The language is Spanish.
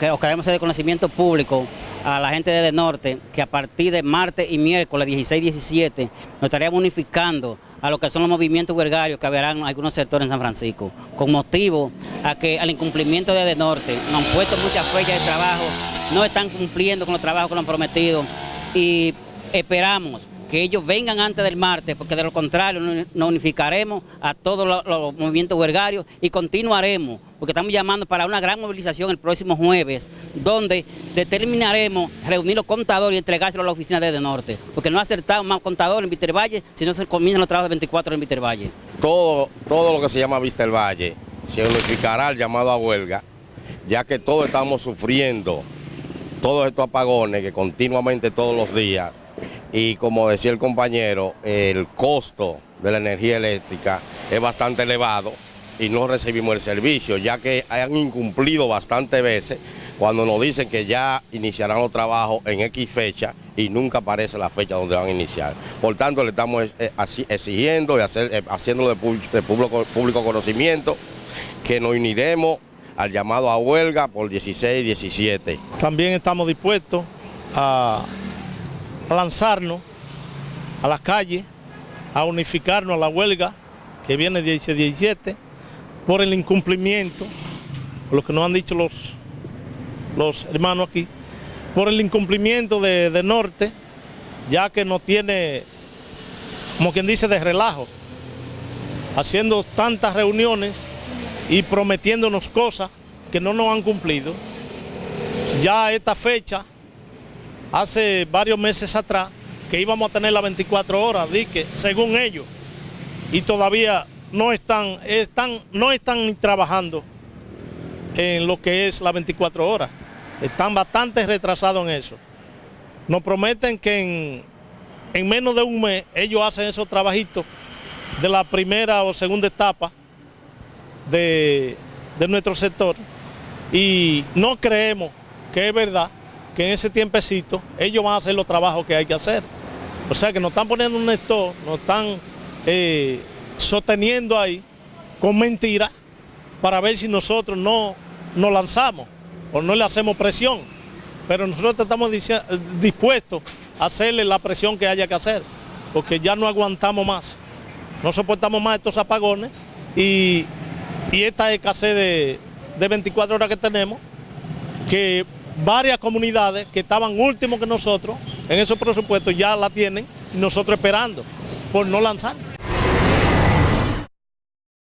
que queremos hacer de conocimiento público a la gente de, Norte que a partir de martes y miércoles 16 y 17 nos estaríamos unificando a lo que son los movimientos huelgarios que habrán en algunos sectores en San Francisco, con motivo a que al incumplimiento de Norte nos han puesto muchas fechas de trabajo, no están cumpliendo con los trabajos que nos han prometido y esperamos que ellos vengan antes del martes, porque de lo contrario nos unificaremos a todos los, movimientos huelgarios y continuaremos, porque estamos llamando para una gran movilización el próximo jueves, donde determinaremos reunir los contadores y entregárselo a la oficina de, de Norte, porque no ha acertado más contadores en Víctor Valle si no se comienzan los trabajos de 24 en Víctor Valle. Todo, todo lo que se llama Víctor Valle se unificará el llamado a huelga, ya que todos estamos sufriendo todos estos apagones que continuamente todos los días y como decía el compañero, el costo de la energía eléctrica es bastante elevado y no recibimos el servicio, ya que han incumplido bastantes veces cuando nos dicen que ya iniciarán los trabajos en X fecha y nunca aparece la fecha donde van a iniciar. Por tanto, le estamos eh, exigiendo y hacer, eh, haciéndolo de público, público conocimiento que nos uniremos al llamado a huelga por 16 y 17. También estamos dispuestos a lanzarnos a las calles, a unificarnos a la huelga que viene 16-17 por el incumplimiento, lo que nos han dicho los, los hermanos aquí, por el incumplimiento de, de Norte, ya que no tiene, como quien dice, de relajo, haciendo tantas reuniones y prometiéndonos cosas que no nos han cumplido. Ya esta fecha hace varios meses atrás que íbamos a tener las 24 horas, que según ellos, y todavía no están, están, no están trabajando en lo que es las 24 horas. Están bastante retrasados en eso. Nos prometen que en, menos de un mes ellos hacen esos trabajitos de la primera o segunda etapa de, de nuestro sector y no creemos que es verdad que en ese tiempecito ellos van a hacer los trabajos que hay que hacer. O sea que nos están poniendo un esto, nos están eh, sosteniendo ahí con mentiras para ver si nosotros no nos lanzamos o no le hacemos presión. Pero nosotros estamos dispuestos a hacerle la presión que haya que hacer, porque ya no aguantamos más. No soportamos más estos apagones y, esta escasez de, de 24 horas que tenemos, que varias comunidades que estaban últimos que nosotros en esos presupuestos ya la tienen nosotros esperando por no lanzar.